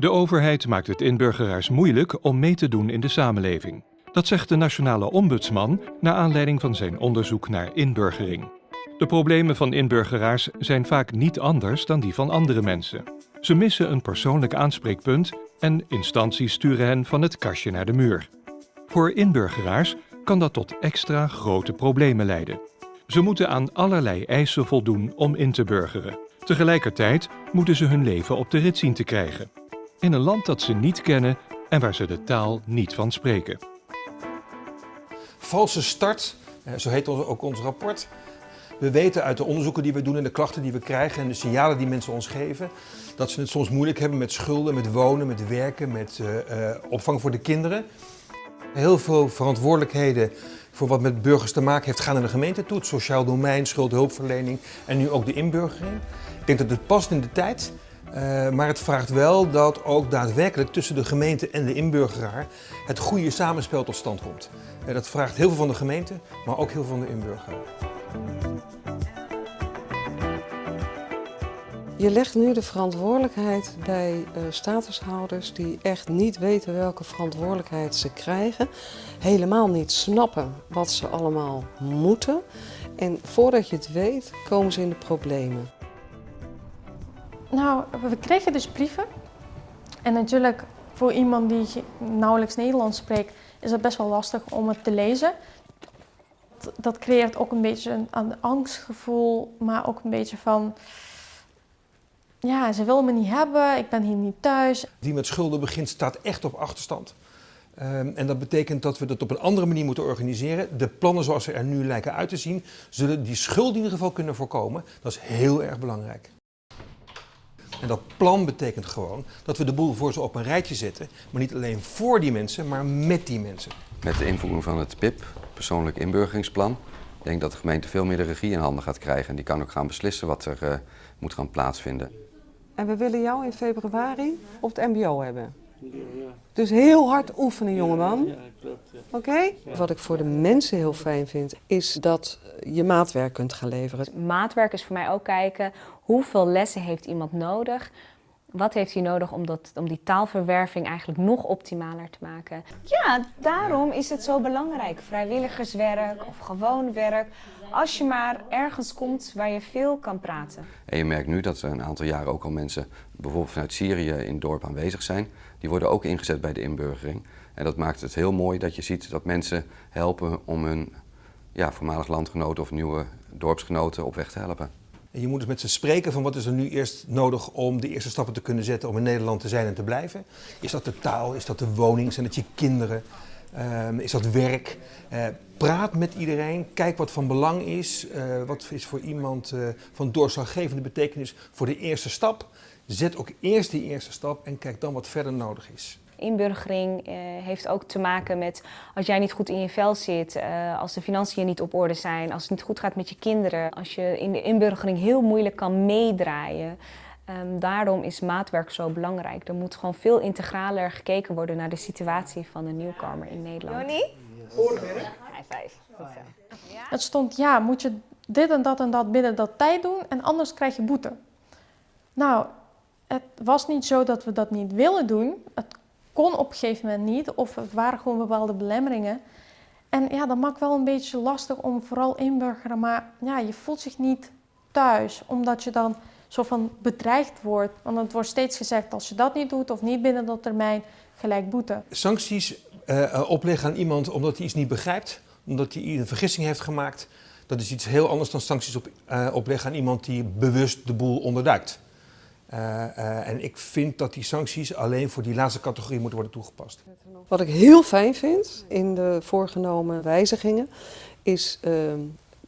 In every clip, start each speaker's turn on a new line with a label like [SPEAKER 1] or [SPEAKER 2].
[SPEAKER 1] De overheid maakt het inburgeraars moeilijk om mee te doen in de samenleving. Dat zegt de nationale ombudsman naar aanleiding van zijn onderzoek naar inburgering. De problemen van inburgeraars zijn vaak niet anders dan die van andere mensen. Ze missen een persoonlijk aanspreekpunt en instanties sturen hen van het kastje naar de muur. Voor inburgeraars kan dat tot extra grote problemen leiden. Ze moeten aan allerlei eisen voldoen om in te burgeren. Tegelijkertijd moeten ze hun leven op de rit zien te krijgen. In een land dat ze niet kennen en waar ze de taal niet van spreken.
[SPEAKER 2] Valse start, eh, zo heet ook ons rapport. We weten uit de onderzoeken die we doen en de klachten die we krijgen en de signalen die mensen ons geven, dat ze het soms moeilijk hebben met schulden, met wonen, met werken, met uh, opvang voor de kinderen. Heel veel verantwoordelijkheden voor wat met burgers te maken heeft gaan naar de gemeente toe. Het sociaal domein, schuldhulpverlening en nu ook de inburgering. Ik denk dat het past in de tijd. Uh, maar het vraagt wel dat ook daadwerkelijk tussen de gemeente en de inburgeraar het goede samenspel tot stand komt. Uh, dat vraagt heel veel van de gemeente, maar ook heel veel van de inburgeraar.
[SPEAKER 3] Je legt nu de verantwoordelijkheid bij uh, statushouders die echt niet weten welke verantwoordelijkheid ze krijgen. Helemaal niet snappen wat ze allemaal moeten. En voordat je het weet, komen ze in de problemen.
[SPEAKER 4] Nou, we kregen dus brieven. En natuurlijk voor iemand die nauwelijks Nederlands spreekt, is het best wel lastig om het te lezen. Dat creëert ook een beetje een angstgevoel, maar ook een beetje van ja, ze willen me niet hebben, ik ben hier niet thuis.
[SPEAKER 2] Die met schulden begint staat echt op achterstand. Um, en dat betekent dat we dat op een andere manier moeten organiseren. De plannen zoals ze er nu lijken uit te zien, zullen die schuld in ieder geval kunnen voorkomen. Dat is heel erg belangrijk. En dat plan betekent gewoon dat we de boel voor ze op een rijtje zetten. Maar niet alleen voor die mensen, maar met die mensen.
[SPEAKER 5] Met de invoering van het PIP, persoonlijk inburgeringsplan, ik denk dat de gemeente veel meer de regie in handen gaat krijgen. En die kan ook gaan beslissen wat er uh, moet gaan plaatsvinden.
[SPEAKER 3] En we willen jou in februari op het mbo hebben. Dus heel hard oefenen, jongeman. Ja, klopt. Oké? Wat ik voor de mensen heel fijn vind, is dat je maatwerk kunt gaan leveren.
[SPEAKER 6] Maatwerk is voor mij ook kijken hoeveel lessen heeft iemand nodig wat heeft hij nodig om, dat, om die taalverwerving eigenlijk nog optimaler te maken?
[SPEAKER 7] Ja, daarom is het zo belangrijk. Vrijwilligerswerk of gewoon werk. Als je maar ergens komt waar je veel kan praten.
[SPEAKER 5] En je merkt nu dat er een aantal jaren ook al mensen, bijvoorbeeld vanuit Syrië in het dorp aanwezig zijn. Die worden ook ingezet bij de inburgering. En dat maakt het heel mooi dat je ziet dat mensen helpen om hun ja, voormalig landgenoten of nieuwe dorpsgenoten op weg te helpen.
[SPEAKER 2] En je moet dus met ze spreken van wat is er nu eerst nodig om de eerste stappen te kunnen zetten om in Nederland te zijn en te blijven. Is dat de taal, is dat de woning, zijn dat je kinderen, um, is dat werk? Uh, praat met iedereen, kijk wat van belang is, uh, wat is voor iemand uh, van doorslaggevende betekenis voor de eerste stap. Zet ook eerst die eerste stap en kijk dan wat verder nodig is.
[SPEAKER 6] Inburgering uh, heeft ook te maken met als jij niet goed in je vel zit, uh, als de financiën niet op orde zijn, als het niet goed gaat met je kinderen, als je in de inburgering heel moeilijk kan meedraaien. Um, daarom is maatwerk zo belangrijk. Er moet gewoon veel integraler gekeken worden naar de situatie van de nieuwkomer in Nederland.
[SPEAKER 7] Joni?
[SPEAKER 6] Voorwerk? vijf.
[SPEAKER 4] Het stond, ja, moet je dit en dat en dat binnen dat tijd doen en anders krijg je boete. Nou, het was niet zo dat we dat niet willen doen. Het kon op een gegeven moment niet of het waren gewoon bepaalde belemmeringen. En ja, dat maakt wel een beetje lastig om vooral inburgeren, maar ja, je voelt zich niet thuis, omdat je dan zo van bedreigd wordt. Want het wordt steeds gezegd, als je dat niet doet of niet binnen dat termijn, gelijk boete.
[SPEAKER 2] Sancties uh, opleggen aan iemand omdat hij iets niet begrijpt, omdat hij een vergissing heeft gemaakt, dat is iets heel anders dan sancties op, uh, opleggen aan iemand die bewust de boel onderduikt. Uh, uh, en ik vind dat die sancties alleen voor die laatste categorie moeten worden toegepast.
[SPEAKER 3] Wat ik heel fijn vind in de voorgenomen wijzigingen is uh,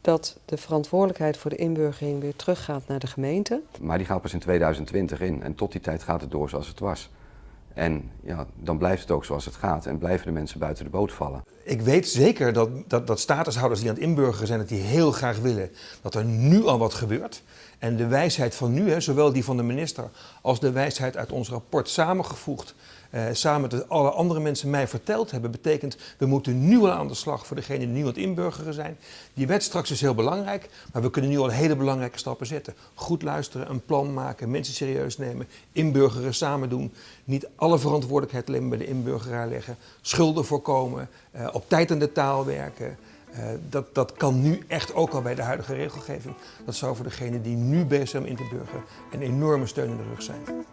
[SPEAKER 3] dat de verantwoordelijkheid voor de inburgering weer teruggaat naar de gemeente.
[SPEAKER 5] Maar die gaat pas in 2020 in en tot die tijd gaat het door zoals het was. En ja, dan blijft het ook zoals het gaat en blijven de mensen buiten de boot vallen.
[SPEAKER 2] Ik weet zeker dat, dat, dat statushouders die aan het inburgeren zijn, dat die heel graag willen dat er nu al wat gebeurt. En de wijsheid van nu, hè, zowel die van de minister als de wijsheid uit ons rapport samengevoegd, eh, samen met alle andere mensen mij verteld hebben, betekent we moeten nu al aan de slag voor degenen die nu aan het inburgeren zijn. Die wet straks is heel belangrijk, maar we kunnen nu al hele belangrijke stappen zetten. Goed luisteren, een plan maken, mensen serieus nemen, inburgeren samen doen. Niet alle verantwoordelijkheid alleen bij de inburgeraar leggen. Schulden voorkomen, eh, op tijd aan de taal werken. Uh, dat, dat kan nu echt ook al bij de huidige regelgeving. Dat zou voor degenen die nu bezig zijn om in te burgeren een enorme steun in de rug zijn.